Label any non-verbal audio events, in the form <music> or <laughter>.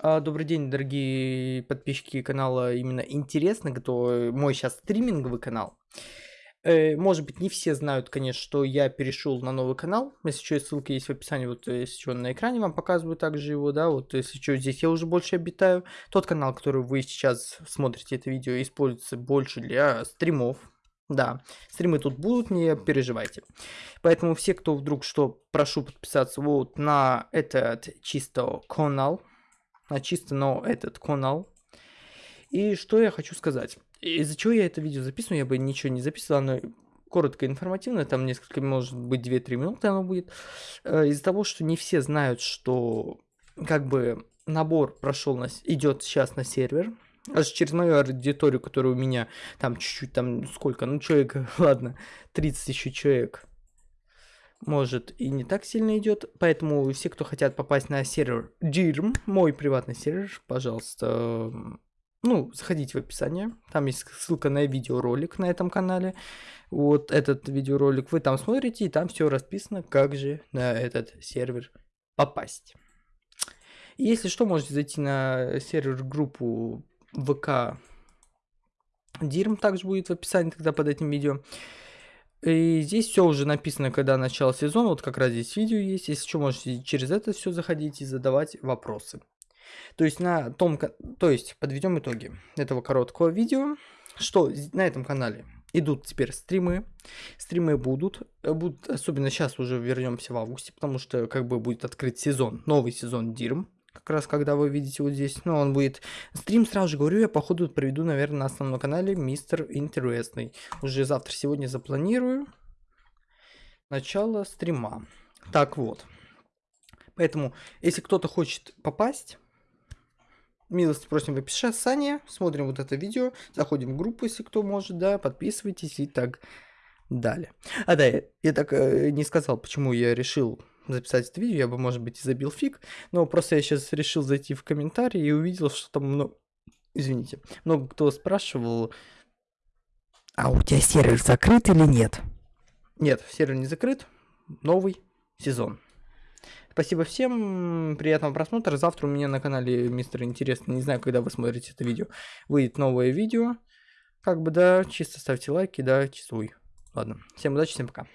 А, Добрый день, дорогие подписчики канала именно интересно, кто мой сейчас стриминговый канал. Э, Может быть, не все знают, конечно, что я перешел на новый канал. Если что, ссылка есть в описании, вот если что, на экране вам показываю также его, да, вот если что, здесь я уже больше обитаю. Тот канал, который вы сейчас смотрите это видео, используется больше для стримов, да, стримы тут будут, не переживайте. Поэтому все, кто вдруг что, прошу подписаться вот на этот чисто канал, на чисто, но этот канал. И что я хочу сказать. Из-за чего я это видео записываю, я бы ничего не записывал, оно коротко информативно, там несколько, может быть, 2-3 минуты оно будет. Э, из-за того, что не все знают, что как бы набор прошел, на, идет сейчас на сервер, аж через мою аудиторию, которая у меня там чуть-чуть, там сколько, ну человек, <laughs> ладно, 30 еще человек, может и не так сильно идет. Поэтому все, кто хотят попасть на сервер DIRM, мой приватный сервер, пожалуйста, ну, заходите в описание. Там есть ссылка на видеоролик на этом канале. Вот этот видеоролик вы там смотрите, и там все расписано, как же на этот сервер попасть. Если что, можете зайти на сервер группу ВК Дирм, также будет в описании тогда под этим видео. И здесь все уже написано, когда начало сезона, вот как раз здесь видео есть, если что, можете через это все заходить и задавать вопросы. То есть на том, то есть подведем итоги этого короткого видео, что на этом канале идут теперь стримы, стримы будут, э, будут, особенно сейчас уже вернемся в августе, потому что как бы будет открыт сезон, новый сезон Дирм, как раз когда вы видите вот здесь, ну, он будет... Стрим, сразу же говорю, я походу проведу, наверное, на основном канале Мистер Интересный. Уже завтра, сегодня запланирую начало стрима. Так вот. Поэтому, если кто-то хочет попасть, милости просим в описании, смотрим вот это видео, заходим в группу, если кто может, да, подписывайтесь и так далее. А да, я, я так э, не сказал, почему я решил записать это видео, я бы, может быть, и забил фиг, но просто я сейчас решил зайти в комментарии и увидел, что там много... Извините, много кто спрашивал, а у тебя сервер закрыт или нет? Нет, сервер не закрыт, новый сезон. Спасибо всем, приятного просмотра. Завтра у меня на канале Мистер Интересно, не знаю, когда вы смотрите это видео, выйдет новое видео. Как бы, да, чисто ставьте лайки, да, чистуй. Ладно, всем удачи, всем пока.